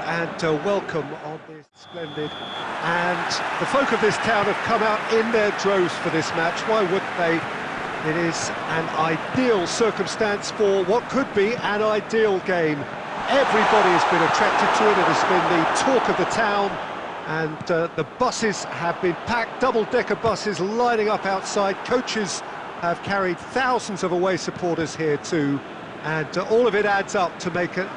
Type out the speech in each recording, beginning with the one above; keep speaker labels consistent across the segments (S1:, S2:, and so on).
S1: and uh, welcome on this splendid. And the folk of this town have come out in their droves for this match. Why wouldn't they? It is an ideal circumstance for what could be an ideal game. Everybody has been attracted to it. It has been the talk of the town. And uh, the buses have been packed, double-decker buses lining up outside. Coaches have carried thousands of away supporters here too. And uh, all of it adds up to make a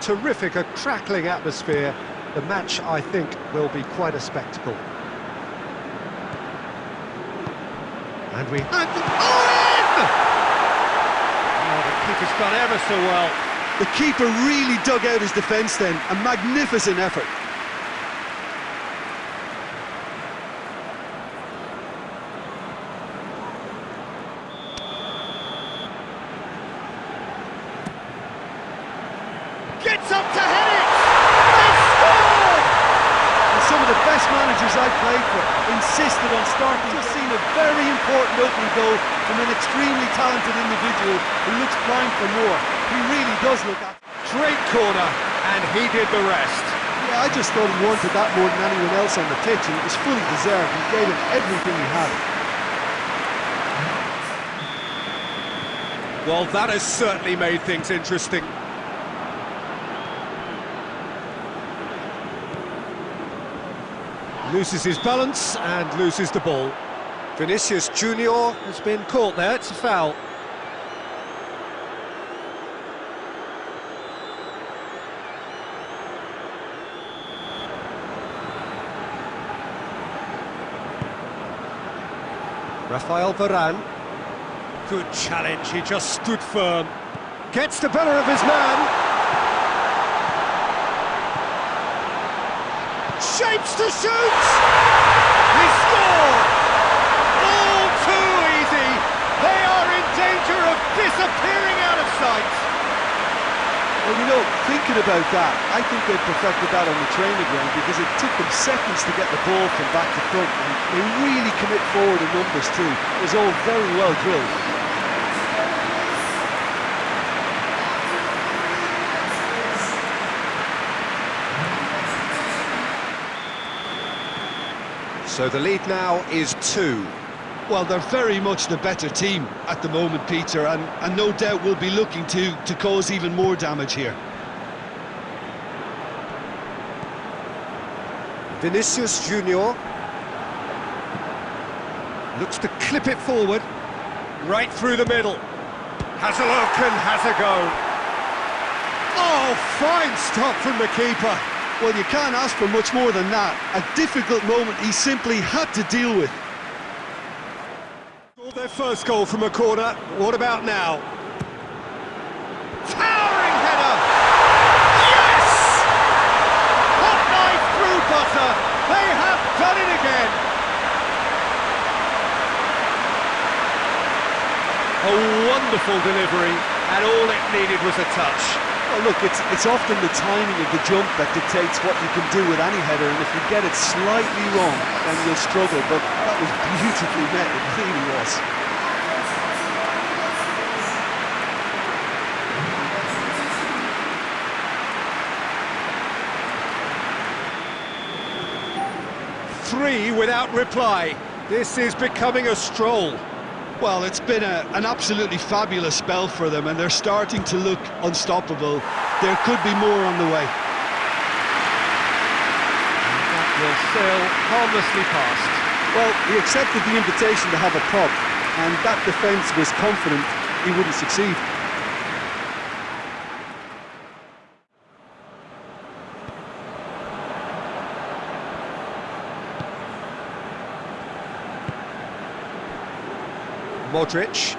S1: terrific, a crackling atmosphere. The match, I think, will be quite a spectacle. And we... And, oh, in! Oh, the keeper's done ever so well.
S2: The keeper really dug out his defence then, a magnificent effort.
S1: Gets up to head it! They scored!
S2: And some of the best managers I've played for insisted on starting. Just seen a very important opening goal from an extremely talented individual who looks primed for more. He really does look at
S1: Great corner, and he did the rest.
S2: Yeah, I just thought he wanted that more than anyone else on the pitch, and it was fully deserved. He gave it everything he had.
S1: Well, that has certainly made things interesting. Loses his balance and loses the ball. Vinicius Junior has been caught there, it's a foul. Rafael Varane. Good challenge, he just stood firm. Gets the better of his man. Shapes to shoot! He scored! All too easy! They are in danger of disappearing out of sight!
S2: Well, you know, thinking about that, I think they perfected that on the training ground because it took them seconds to get the ball from back to front and they really commit forward in numbers too. It was all very well drilled.
S1: So the lead now is two.
S2: Well, they're very much the better team at the moment, Peter, and, and no doubt will be looking to, to cause even more damage here.
S1: Vinicius Junior looks to clip it forward, right through the middle. Has a look and has a go. Oh, fine stop from the keeper.
S2: Well, you can't ask for much more than that. A difficult moment he simply had to deal with.
S1: Their first goal from a corner. What about now? Towering header! Yes! Hot knife through butter. They have done it again. A wonderful delivery, and all it needed was a touch.
S2: Well, look, it's, it's often the timing of the jump that dictates what you can do with any header, and if you get it slightly wrong, then you'll struggle, but that was beautifully met, it really was.
S1: Three without reply. This is becoming a stroll.
S2: Well, it's been a, an absolutely fabulous spell for them, and they're starting to look unstoppable. There could be more on the way.
S1: That will sail harmlessly past.
S2: Well, he accepted the invitation to have a pop, and that defence was confident he wouldn't succeed.
S1: Modric.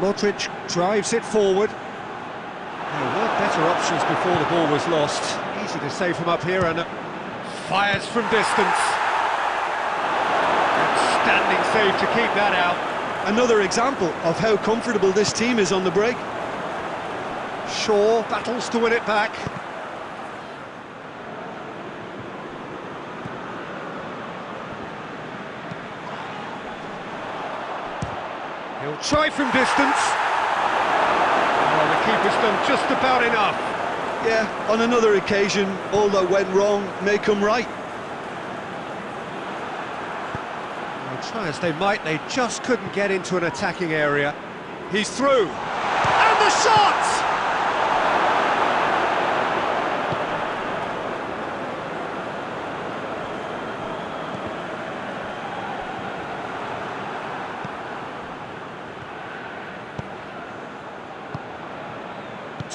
S1: Modric drives it forward. Oh, there were better options before the ball was lost. Easy to save from up here and uh, fires from distance. Outstanding save to keep that out.
S2: Another example of how comfortable this team is on the break.
S1: Shaw battles to win it back. He'll try from distance. Well, the keeper's done just about enough.
S2: Yeah, on another occasion, all that went wrong may come right.
S1: Well, try as they might, they just couldn't get into an attacking area. He's through. And the shot!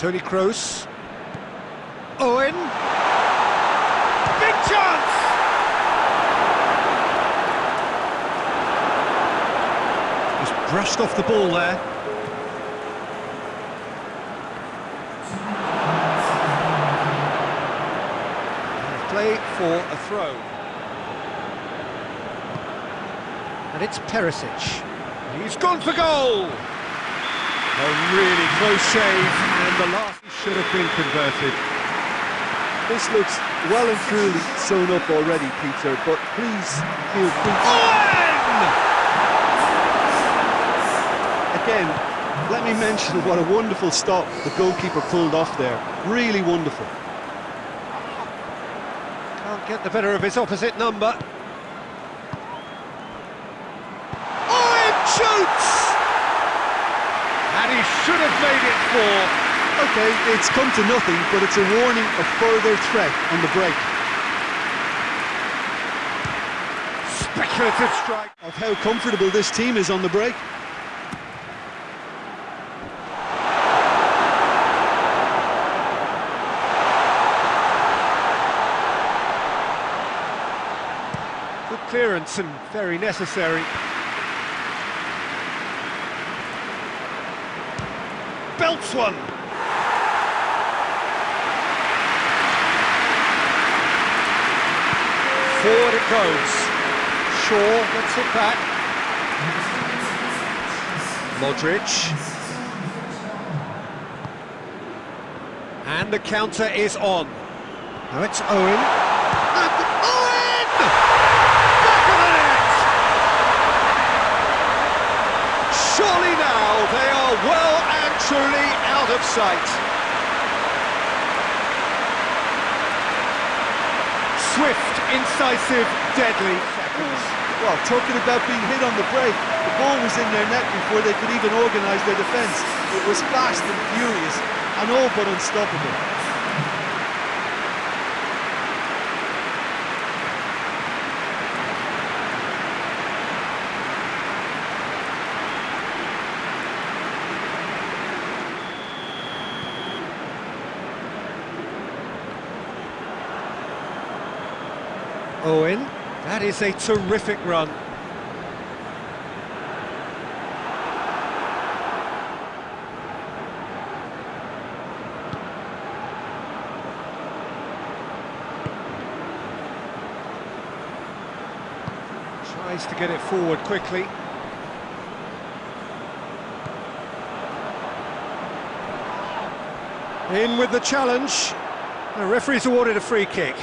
S1: Toni Kroos. Owen. Big chance! Just brushed off the ball there. Play for a throw. And it's Perisic. He's gone for goal! A really close save, and the last should have been converted.
S2: This looks well and truly sewn up already, Peter, but please feel free
S1: Owen!
S2: Again, let me mention what a wonderful stop the goalkeeper pulled off there. Really wonderful.
S1: Can't get the better of his opposite number. Owen shoots! And he should have made it four.
S2: Okay, it's come to nothing, but it's a warning of further threat on the break.
S1: Speculative strike.
S2: Of how comfortable this team is on the break.
S1: Good clearance and very necessary. Belts one. Forward it goes. Shaw gets it back. Modric. And the counter is on. Now it's Owen. And Owen! Back of the net! Surely now they are well and truly out of sight. Swift, incisive, deadly.
S2: Well, talking about being hit on the break, the ball was in their net before they could even organise their defence. It was fast and furious, and all but unstoppable.
S1: Owen, that is a terrific run. Tries to get it forward quickly. In with the challenge. The referee's awarded a free kick.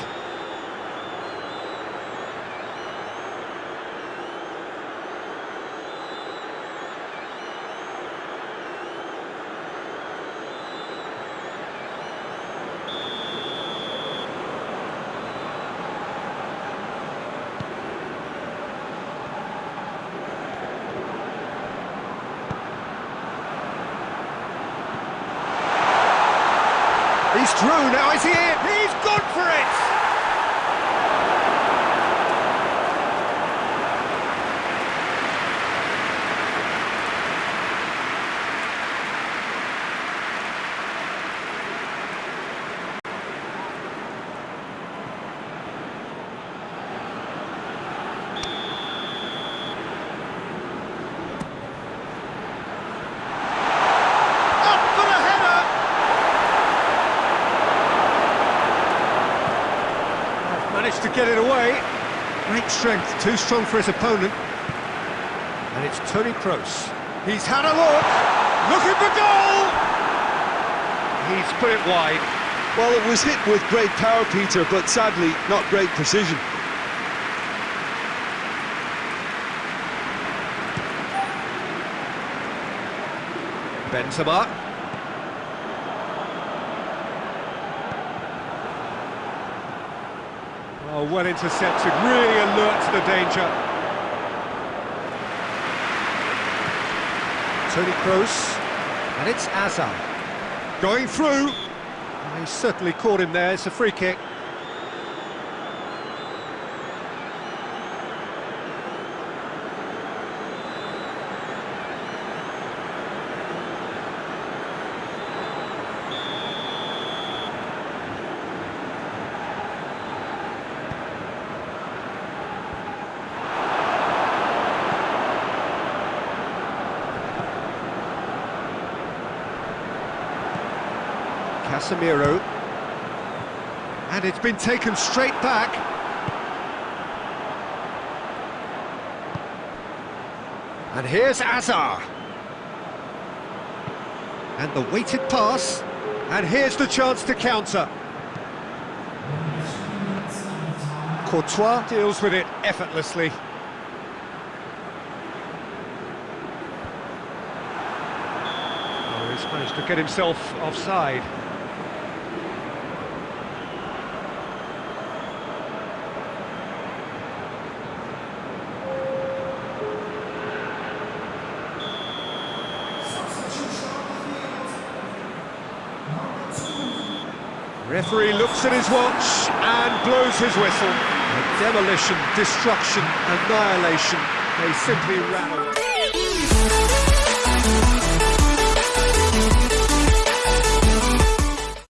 S1: He's through, oh, now is he in? He's gone for it! Up for the header! Managed to get it away. Great strength, too strong for his opponent. And it's Toni Kroos. He's had a look, looking for goal! He's put it wide.
S2: Well, it was hit with great power, Peter, but sadly, not great precision.
S1: Benzema. Oh, well intercepted, really alert to the danger. Toni Kroos, and it's Hazard. Going through. He certainly caught him there, it's a free kick. Casemiro. And it's been taken straight back. And here's Hazard. And the weighted pass. And here's the chance to counter. Courtois deals with it effortlessly. Oh, he's managed to get himself offside. Referee looks at his watch and blows his whistle. Demolition, destruction, annihilation. They simply ran away.